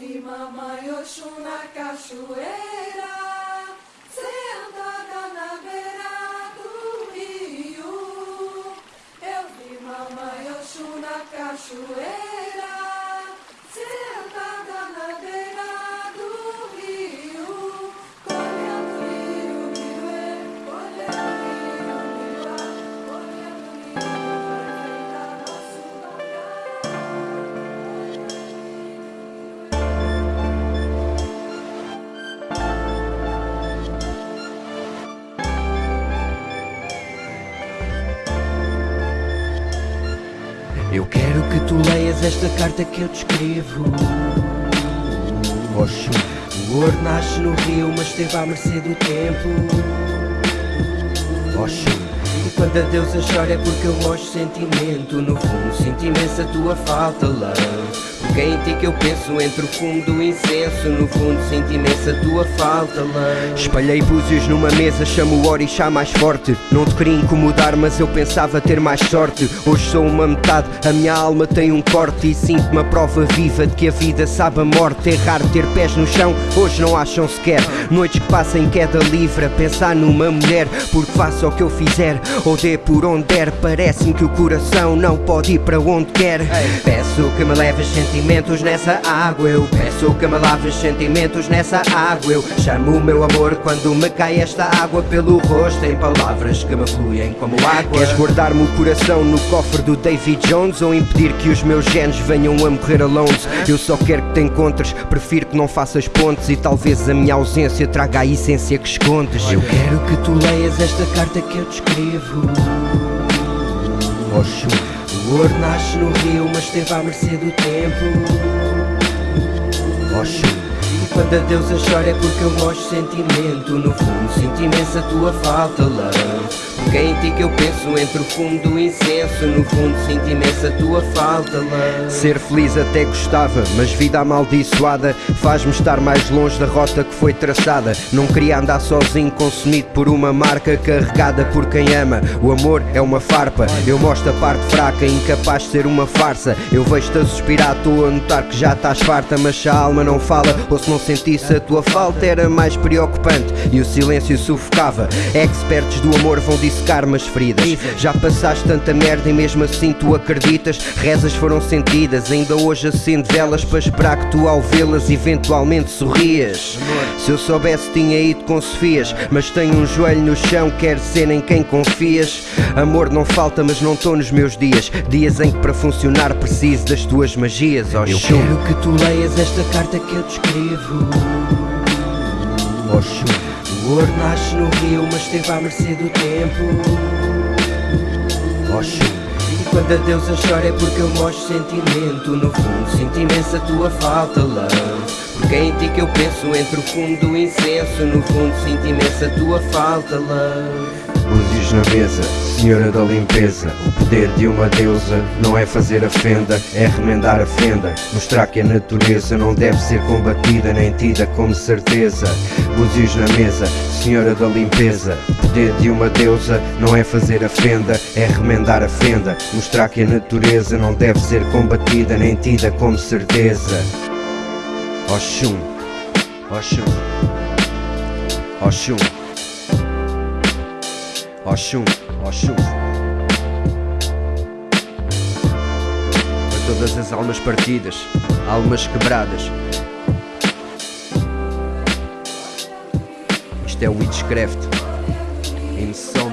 vi mamãe Oxum na cachoeira, sentada na beira do rio. Eu vi mamãe Oxum na cachoeira, Eu quero que tu leias esta carta que eu te escrevo. Oxum, o ouro nasce no rio, mas esteve à mercê do tempo. E quando a deusa chora é porque eu mostro sentimento. No fundo, sinto imensa tua falta, love. Porque é em ti que eu penso entre o fumo do incenso. No fundo, sinto imensa tua falta. Espalhei búzios numa mesa, chamo o orixá mais forte. Não te queria incomodar, mas eu pensava ter mais sorte. Hoje sou uma metade, a minha alma tem um corte. E sinto-me a prova viva de que a vida sabe a morte. Raro ter pés no chão, hoje não acham sequer. Noites que passam em queda livre, a pensar numa mulher. Porque faça o que eu fizer, ou dê por onde der. Parece-me que o coração não pode ir para onde quer. Peço que me leves sentimentos nessa água. Eu peço que me laves sentimentos nessa água. Eu chamo o meu amor quando me cai esta água pelo rosto. Em palavras que me fluem como água. Queres guardar-me o coração no cofre do David Jones ou impedir que os meus genes venham a morrer alone? Eu só quero que te encontres, prefiro que não faças pontes e talvez a minha ausência traga a essência que escondes. Eu quero que tu leias esta carta que eu te escrevo. Oxum, o ouro nasce no rio, mas esteve à mercê do tempo. E quando a deusa chora é porque eu mostro sentimento. No fundo, sinto imensa tua falta, love. Porque é em ti que eu penso entre o fumo do incenso. No fundo, sinto imensa tua falta, love. Ser feliz até gostava, mas vida amaldiçoada faz-me estar mais longe da rota que foi traçada. Não queria andar sozinho, consumido por uma marca carregada por quem ama. O amor é uma farpa, eu mostro a parte fraca, incapaz de ser uma farsa. Eu vejo-te a suspirar, estou a notar que já estás farta, mas se a alma não fala, ou se não sentisse a tua falta, era mais preocupante e o silêncio sufocava. Expertos do amor vão dissecar-me as feridas. Já passaste tanta merda e mesmo assim tu acreditas. Rezas foram sentidas, ainda hoje acendo velas para esperar que tu ao vê-las eventualmente sorrias. Se eu soubesse tinha ido com Sofias, mas tenho um joelho no chão, quero ser em quem confias. Amor não falta, mas não estou nos meus dias. Dias em que para funcionar preciso das tuas magias. Oh, eu quero que tu leias esta carta que eu te escrevo. Oxum, o ouro nasce no rio, mas esteve à mercê do tempo. Oxum, e quando a deusa chora é porque eu mostro sentimento. No fundo, sinto imensa tua falta, love. Porque é em ti que eu penso entre o fumo do incenso. No fundo, sinto imensa tua falta, love. Búzios na mesa, senhora da limpeza. O poder de uma deusa não é fazer a fenda É remendar a fenda. Mostrar que a natureza não deve ser combatida Nem tida como certeza. Búzios na mesa, senhora da limpeza. O poder de uma deusa não é fazer a fenda É remendar a fenda. Mostrar que a natureza não deve ser combatida Nem tida como certeza. Oxum Oxum Oxum Oxum, Oxum Para todas as almas partidas, almas quebradas. Isto é o Witchcraft. Insomnia.